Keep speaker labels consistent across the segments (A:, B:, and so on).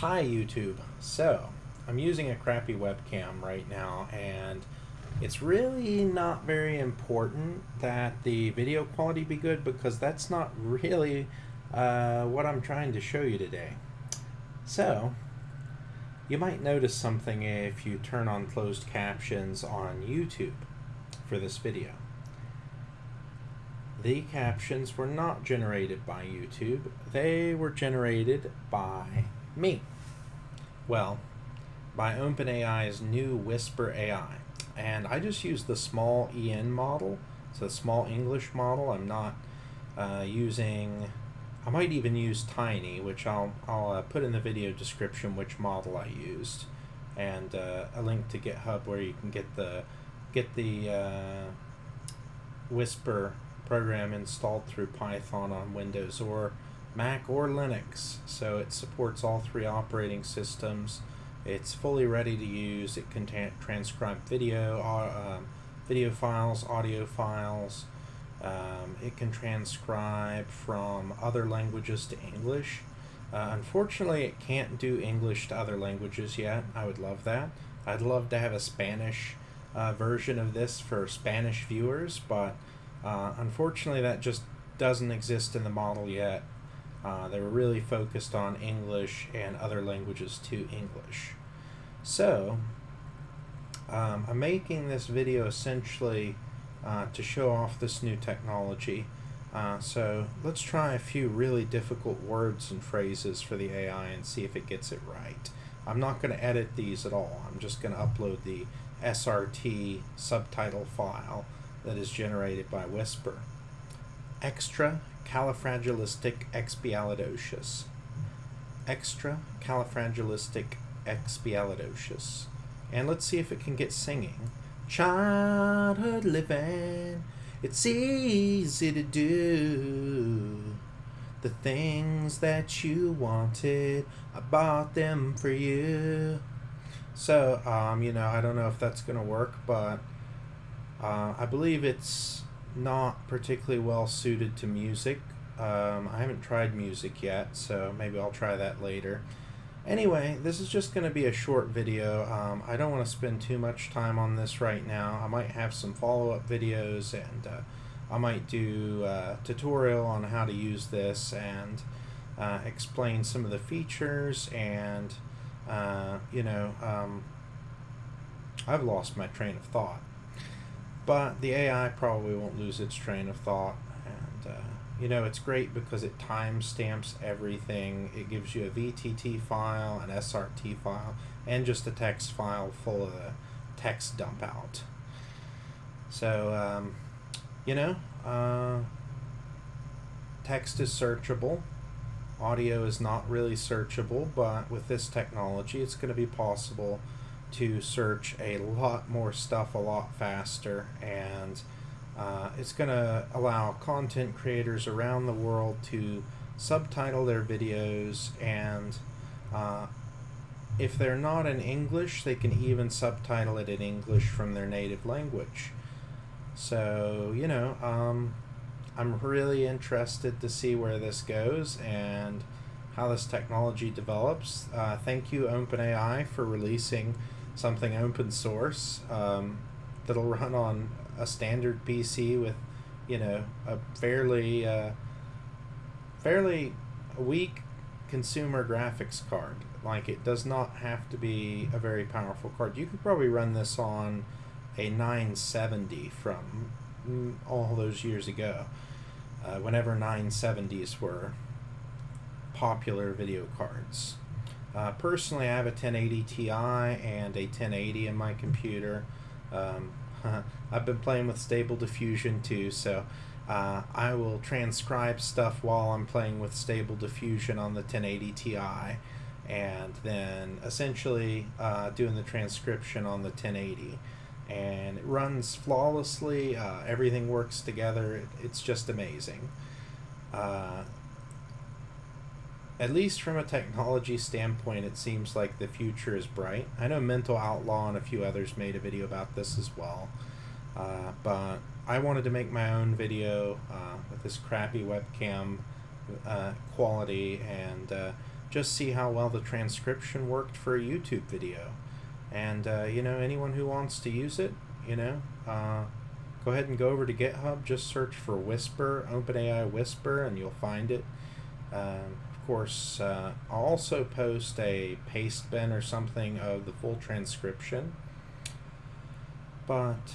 A: Hi YouTube. So, I'm using a crappy webcam right now and it's really not very important that the video quality be good because that's not really uh, what I'm trying to show you today. So, you might notice something if you turn on closed captions on YouTube for this video. The captions were not generated by YouTube, they were generated by me. Well, by OpenAI's new Whisper AI. And I just use the small EN model, so the small English model. I'm not uh, using, I might even use Tiny, which I'll, I'll uh, put in the video description which model I used. And uh, a link to GitHub where you can get the, get the uh, Whisper program installed through Python on Windows or Mac or Linux. So it supports all three operating systems. It's fully ready to use. It can transcribe video, uh, video files, audio files. Um, it can transcribe from other languages to English. Uh, unfortunately, it can't do English to other languages yet. I would love that. I'd love to have a Spanish uh, version of this for Spanish viewers, but uh, unfortunately, that just doesn't exist in the model yet. Uh, they were really focused on English and other languages to English. So, um, I'm making this video essentially uh, to show off this new technology. Uh, so let's try a few really difficult words and phrases for the AI and see if it gets it right. I'm not going to edit these at all. I'm just going to upload the SRT subtitle file that is generated by Whisper. Extra califragilistic expialidocious. Extra califragilistic expialidocious. And let's see if it can get singing. Childhood living, it's easy to do. The things that you wanted, I bought them for you. So, um, you know, I don't know if that's going to work, but uh, I believe it's not particularly well suited to music. Um, I haven't tried music yet, so maybe I'll try that later. Anyway, this is just going to be a short video. Um, I don't want to spend too much time on this right now. I might have some follow-up videos and uh, I might do a tutorial on how to use this and uh, explain some of the features and, uh, you know, um, I've lost my train of thought. But the AI probably won't lose its train of thought. And, uh, you know, it's great because it timestamps everything. It gives you a VTT file, an SRT file, and just a text file full of the text dump out. So, um, you know, uh, text is searchable. Audio is not really searchable, but with this technology, it's going to be possible to search a lot more stuff a lot faster and uh, it's going to allow content creators around the world to subtitle their videos and uh, if they're not in English they can even subtitle it in English from their native language. So you know um, I'm really interested to see where this goes and how this technology develops. Uh, thank you OpenAI for releasing something open source um, that'll run on a standard PC with, you know, a fairly uh, fairly weak consumer graphics card. Like it does not have to be a very powerful card. You could probably run this on a 970 from mm, all those years ago, uh, whenever 970s were popular video cards. Uh, personally, I have a 1080 Ti and a 1080 in my computer. Um, I've been playing with Stable Diffusion too, so uh, I will transcribe stuff while I'm playing with Stable Diffusion on the 1080 Ti, and then essentially uh, doing the transcription on the 1080. And it runs flawlessly. Uh, everything works together. It's just amazing. At least from a technology standpoint, it seems like the future is bright. I know Mental Outlaw and a few others made a video about this as well. Uh, but I wanted to make my own video uh, with this crappy webcam uh, quality and uh, just see how well the transcription worked for a YouTube video. And, uh, you know, anyone who wants to use it, you know, uh, go ahead and go over to GitHub, just search for Whisper, OpenAI Whisper, and you'll find it. Um, course, uh, I'll also post a paste bin or something of the full transcription. But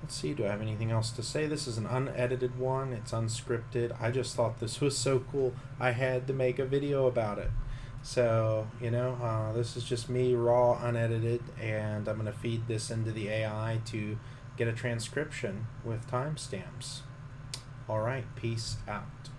A: let's see, do I have anything else to say? This is an unedited one, it's unscripted. I just thought this was so cool, I had to make a video about it. So, you know, uh, this is just me raw, unedited, and I'm going to feed this into the AI to get a transcription with timestamps. All right, peace out.